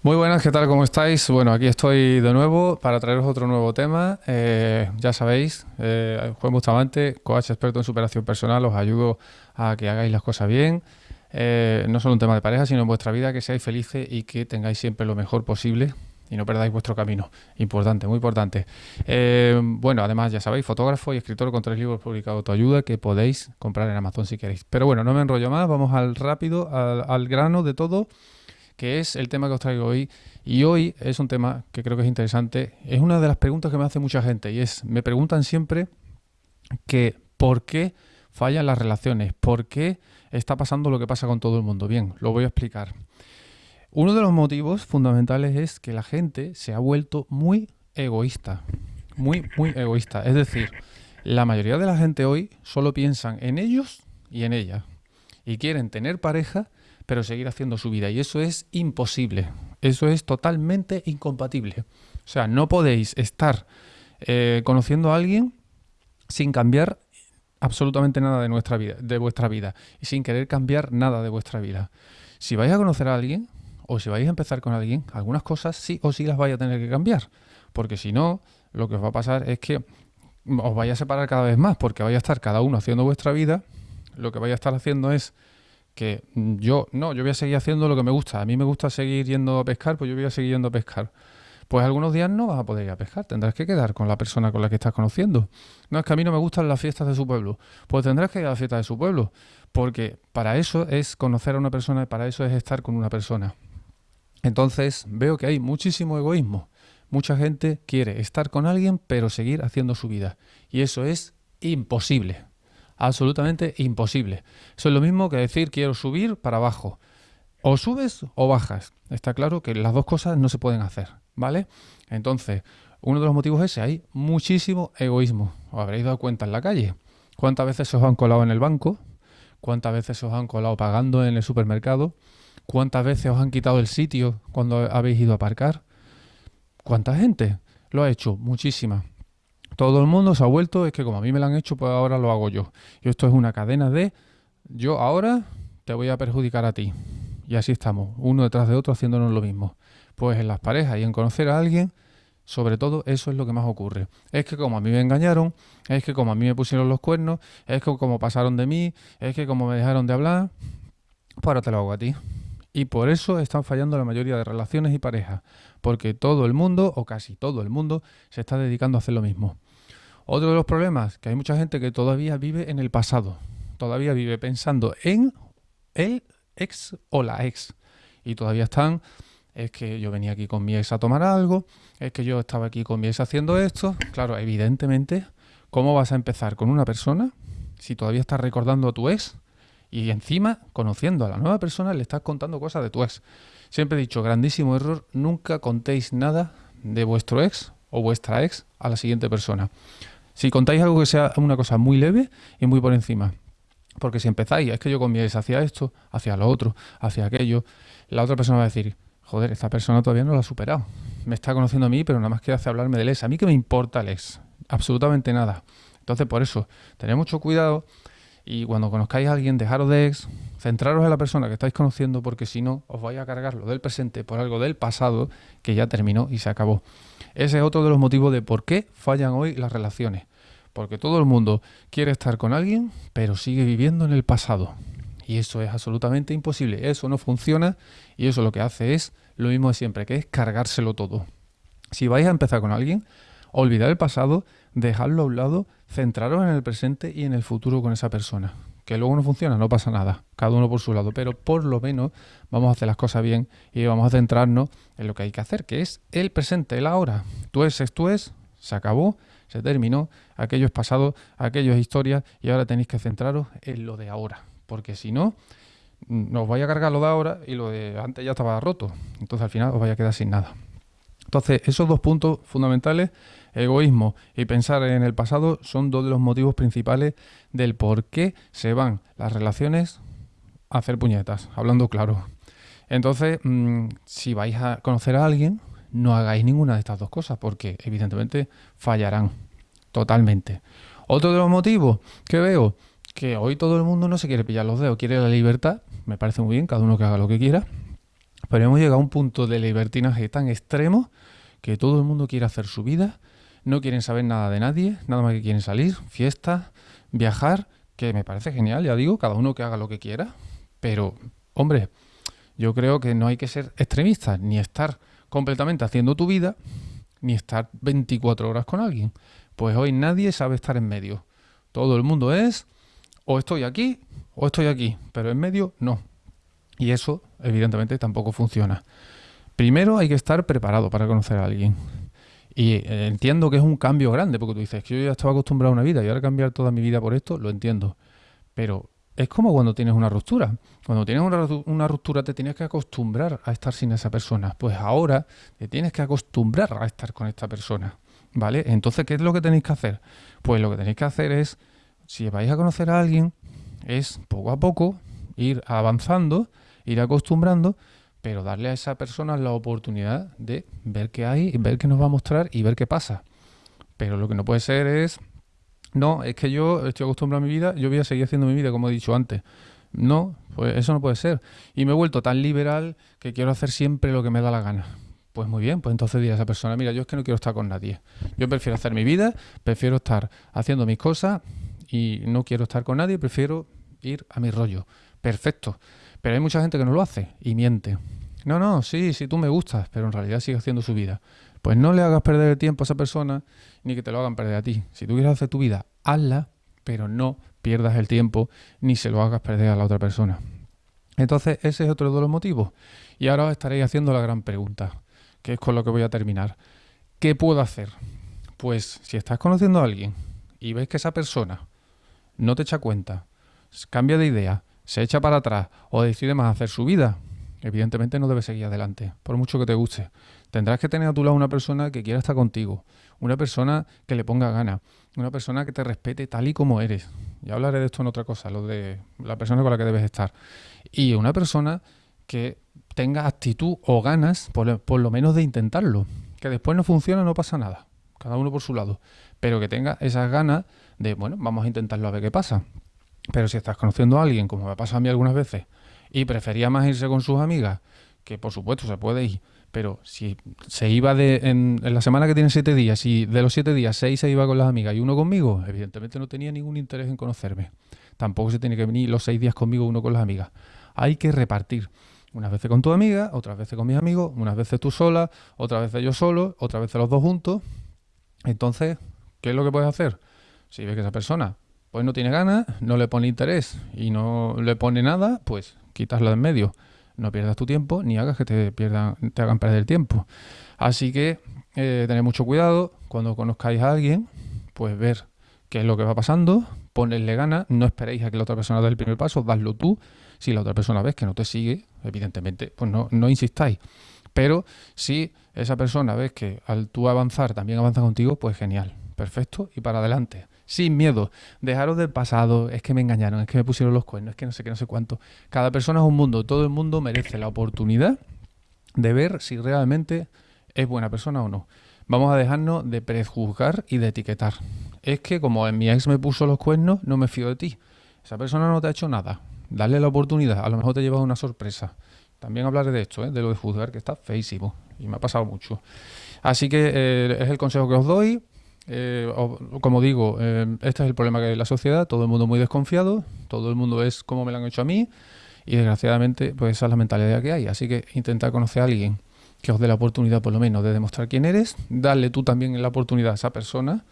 Muy buenas, ¿qué tal? ¿Cómo estáis? Bueno, aquí estoy de nuevo para traeros otro nuevo tema. Eh, ya sabéis, eh, Juan Bustamante, coach experto en superación personal, os ayudo a que hagáis las cosas bien. Eh, no solo un tema de pareja, sino en vuestra vida, que seáis felices y que tengáis siempre lo mejor posible y no perdáis vuestro camino. Importante, muy importante. Eh, bueno, además ya sabéis, fotógrafo y escritor con tres libros publicados de autoayuda que podéis comprar en Amazon si queréis. Pero bueno, no me enrollo más, vamos al rápido, al grano de todo que es el tema que os traigo hoy. Y hoy es un tema que creo que es interesante. Es una de las preguntas que me hace mucha gente y es, me preguntan siempre que ¿por qué fallan las relaciones? ¿Por qué está pasando lo que pasa con todo el mundo? Bien, lo voy a explicar. Uno de los motivos fundamentales es que la gente se ha vuelto muy egoísta. Muy, muy egoísta. Es decir, la mayoría de la gente hoy solo piensan en ellos y en ella. Y quieren tener pareja pero seguir haciendo su vida. Y eso es imposible. Eso es totalmente incompatible. O sea, no podéis estar eh, conociendo a alguien sin cambiar absolutamente nada de nuestra vida, de vuestra vida, y sin querer cambiar nada de vuestra vida. Si vais a conocer a alguien, o si vais a empezar con alguien, algunas cosas sí o sí las vais a tener que cambiar. Porque si no, lo que os va a pasar es que os vais a separar cada vez más, porque vais a estar cada uno haciendo vuestra vida. Lo que vais a estar haciendo es que yo, no, yo voy a seguir haciendo lo que me gusta. A mí me gusta seguir yendo a pescar, pues yo voy a seguir yendo a pescar. Pues algunos días no vas a poder ir a pescar, tendrás que quedar con la persona con la que estás conociendo. No es que a mí no me gustan las fiestas de su pueblo, pues tendrás que ir a la fiesta de su pueblo, porque para eso es conocer a una persona y para eso es estar con una persona. Entonces veo que hay muchísimo egoísmo. Mucha gente quiere estar con alguien pero seguir haciendo su vida. Y eso es imposible absolutamente imposible. Eso es lo mismo que decir quiero subir para abajo. O subes o bajas. Está claro que las dos cosas no se pueden hacer, ¿vale? Entonces, uno de los motivos es que hay muchísimo egoísmo. Os habréis dado cuenta en la calle. ¿Cuántas veces os han colado en el banco? ¿Cuántas veces os han colado pagando en el supermercado? ¿Cuántas veces os han quitado el sitio cuando habéis ido a aparcar? ¿Cuánta gente lo ha hecho? Muchísima. Todo el mundo se ha vuelto, es que como a mí me lo han hecho, pues ahora lo hago yo. Y esto es una cadena de yo ahora te voy a perjudicar a ti. Y así estamos, uno detrás de otro haciéndonos lo mismo. Pues en las parejas y en conocer a alguien, sobre todo eso es lo que más ocurre. Es que como a mí me engañaron, es que como a mí me pusieron los cuernos, es que como pasaron de mí, es que como me dejaron de hablar, pues ahora te lo hago a ti. Y por eso están fallando la mayoría de relaciones y parejas, porque todo el mundo, o casi todo el mundo, se está dedicando a hacer lo mismo. Otro de los problemas, que hay mucha gente que todavía vive en el pasado, todavía vive pensando en el ex o la ex. Y todavía están, es que yo venía aquí con mi ex a tomar algo, es que yo estaba aquí con mi ex haciendo esto. Claro, evidentemente, ¿cómo vas a empezar con una persona si todavía estás recordando a tu ex? Y encima, conociendo a la nueva persona, le estás contando cosas de tu ex. Siempre he dicho, grandísimo error, nunca contéis nada de vuestro ex o vuestra ex a la siguiente persona. Si contáis algo que sea una cosa muy leve y muy por encima. Porque si empezáis, es que yo con mi hacia esto, hacia lo otro, hacia aquello, la otra persona va a decir, joder, esta persona todavía no lo ha superado. Me está conociendo a mí, pero nada más que hace hablarme del ex. A mí que me importa el ex. Absolutamente nada. Entonces, por eso, tened mucho cuidado y cuando conozcáis a alguien, dejaros de ex, centraros en la persona que estáis conociendo, porque si no, os vais a cargar lo del presente por algo del pasado que ya terminó y se acabó. Ese es otro de los motivos de por qué fallan hoy las relaciones. Porque todo el mundo quiere estar con alguien, pero sigue viviendo en el pasado. Y eso es absolutamente imposible. Eso no funciona y eso lo que hace es lo mismo de siempre, que es cargárselo todo. Si vais a empezar con alguien, olvidar el pasado, dejarlo a un lado, centraros en el presente y en el futuro con esa persona. Que luego no funciona, no pasa nada, cada uno por su lado, pero por lo menos vamos a hacer las cosas bien y vamos a centrarnos en lo que hay que hacer, que es el presente, el ahora. Tú es, tú es, se acabó se terminó, aquello es pasado, aquello es historia y ahora tenéis que centraros en lo de ahora, porque si no, nos vaya a cargar lo de ahora y lo de antes ya estaba roto, entonces al final os vaya a quedar sin nada. Entonces, esos dos puntos fundamentales, egoísmo y pensar en el pasado, son dos de los motivos principales del por qué se van las relaciones a hacer puñetas, hablando claro. Entonces, mm, si vais a conocer a alguien, no hagáis ninguna de estas dos cosas porque evidentemente fallarán totalmente. Otro de los motivos que veo que hoy todo el mundo no se quiere pillar los dedos, quiere la libertad, me parece muy bien, cada uno que haga lo que quiera, Pero hemos llegado a un punto de libertinaje tan extremo que todo el mundo quiere hacer su vida, no quieren saber nada de nadie, nada más que quieren salir, fiestas, viajar, que me parece genial, ya digo, cada uno que haga lo que quiera, pero, hombre, yo creo que no hay que ser extremista, ni estar completamente haciendo tu vida, ni estar 24 horas con alguien. Pues hoy nadie sabe estar en medio. Todo el mundo es o estoy aquí o estoy aquí, pero en medio no. Y eso, evidentemente, tampoco funciona. Primero hay que estar preparado para conocer a alguien. Y eh, entiendo que es un cambio grande, porque tú dices que yo ya estaba acostumbrado a una vida y ahora cambiar toda mi vida por esto, lo entiendo. Pero es como cuando tienes una ruptura. Cuando tienes una, ruptura te tienes que acostumbrar a estar sin esa persona. Pues ahora te tienes que acostumbrar a estar con esta persona. ¿Vale? Entonces, ¿qué es lo que tenéis que hacer? Pues lo que tenéis que hacer es, si vais a conocer a alguien, es poco a poco ir avanzando, ir acostumbrando, pero darle a esa persona la oportunidad de ver qué hay, ver qué nos va a mostrar y ver qué pasa. Pero lo que no puede ser es no, es que yo estoy acostumbrado a mi vida, yo voy a seguir haciendo mi vida como he dicho antes. No, pues eso no puede ser. Y me he vuelto tan liberal que quiero hacer siempre lo que me da la gana. Pues muy bien, pues entonces diré a esa persona, mira, yo es que no quiero estar con nadie. Yo prefiero hacer mi vida, prefiero estar haciendo mis cosas y no quiero estar con nadie, prefiero ir a mi rollo. Perfecto. Pero hay mucha gente que no lo hace y miente. No, no, sí, sí, tú me gustas, pero en realidad sigue haciendo su vida. Pues no le hagas perder el tiempo a esa persona ni que te lo hagan perder a ti. Si tú quieres hacer tu vida, hazla, pero no pierdas el tiempo ni se lo hagas perder a la otra persona. Entonces, ese es otro de los motivos. Y ahora os estaréis haciendo la gran pregunta, que es con lo que voy a terminar. ¿Qué puedo hacer? Pues si estás conociendo a alguien y ves que esa persona no te echa cuenta, cambia de idea, se echa para atrás o decide más hacer su vida, evidentemente no debes seguir adelante, por mucho que te guste. Tendrás que tener a tu lado una persona que quiera estar contigo, una persona que le ponga gana, una persona que te respete tal y como eres. Ya hablaré de esto en otra cosa, lo de la persona con la que debes estar. Y una persona que tenga actitud o ganas, por, por lo menos de intentarlo. Que después no funciona, no pasa nada. Cada uno por su lado. Pero que tenga esas ganas de, bueno, vamos a intentarlo a ver qué pasa. Pero si estás conociendo a alguien, como me pasa a mí algunas veces, y prefería más irse con sus amigas, que por supuesto se puede ir, pero si se iba de, en, la semana que tiene siete días y de los siete días seis se iba con las amigas y uno conmigo, evidentemente no tenía ningún interés en conocerme. Tampoco se tiene que venir los seis días conmigo uno con las amigas. Hay que repartir. Unas veces con tu amiga, otras veces con mis amigos, unas veces tú sola, otras veces yo solo, otras veces los dos juntos. Entonces, ¿qué es lo que puedes hacer? Si ves que esa persona pues no tiene ganas, no le pone interés y no le pone nada, pues quitarla de en medio no pierdas tu tiempo ni hagas que te pierdan, te hagan perder tiempo. Así que eh, mucho cuidado cuando conozcáis a alguien, pues ver qué es lo que va pasando, ponerle ganas, no esperéis a que la otra persona dé el primer paso, dadlo tú. Si la otra persona ves que no te sigue, evidentemente, pues no, no insistáis. Pero si esa persona ves que al tú avanzar también avanza contigo, pues genial, perfecto y para adelante sin miedo. Dejaros del pasado, es que me engañaron, es que me pusieron los cuernos, es que no sé qué, no sé cuánto. Cada persona es un mundo, todo el mundo merece la oportunidad de ver si realmente es buena persona o no. Vamos a dejarnos de prejuzgar y de etiquetar. Es que como en mi ex me puso los cuernos, no me fío de ti. Esa persona no te ha hecho nada. Dale la oportunidad, a lo mejor te llevas una sorpresa. También hablaré de esto, ¿eh? de lo de juzgar, que está feísimo y me ha pasado mucho. Así que eh, es el consejo que os doy. Eh, como digo, eh, este es el problema que hay en la sociedad, todo el mundo muy desconfiado, todo el mundo es como me lo han hecho a mí y desgraciadamente pues esa es la mentalidad que hay. Así que intenta conocer a alguien que os dé la oportunidad por lo menos de demostrar quién eres, darle tú también la oportunidad a esa persona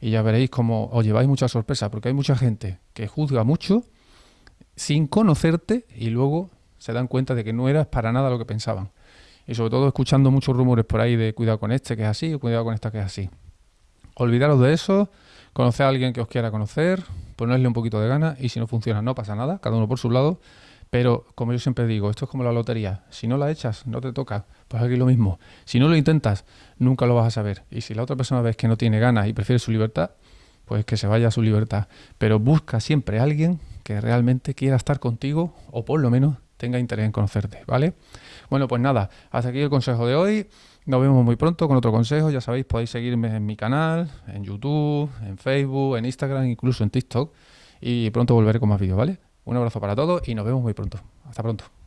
y ya veréis cómo os lleváis mucha sorpresa, porque hay mucha gente que juzga mucho sin conocerte y luego se dan cuenta de que no eras para nada lo que pensaban. Y sobre todo escuchando muchos rumores por ahí de cuidado con este que es así, o cuidado con esta que es así. Olvidaros de eso, conocer a alguien que os quiera conocer, ponerle un poquito de ganas y si no funciona no pasa nada, cada uno por su lado. Pero como yo siempre digo, esto es como la lotería. Si no la echas, no te toca. Pues aquí lo mismo. Si no lo intentas, nunca lo vas a saber. Y si la otra persona ves que no tiene ganas y prefiere su libertad, pues que se vaya a su libertad. Pero busca siempre a alguien que realmente quiera estar contigo o por lo menos tenga interés en conocerte, ¿vale? Bueno, pues nada, hasta aquí el consejo de hoy. Nos vemos muy pronto con otro consejo. Ya sabéis, podéis seguirme en mi canal, en YouTube, en Facebook, en Instagram, incluso en TikTok. Y pronto volveré con más vídeos, ¿vale? Un abrazo para todos y nos vemos muy pronto. Hasta pronto.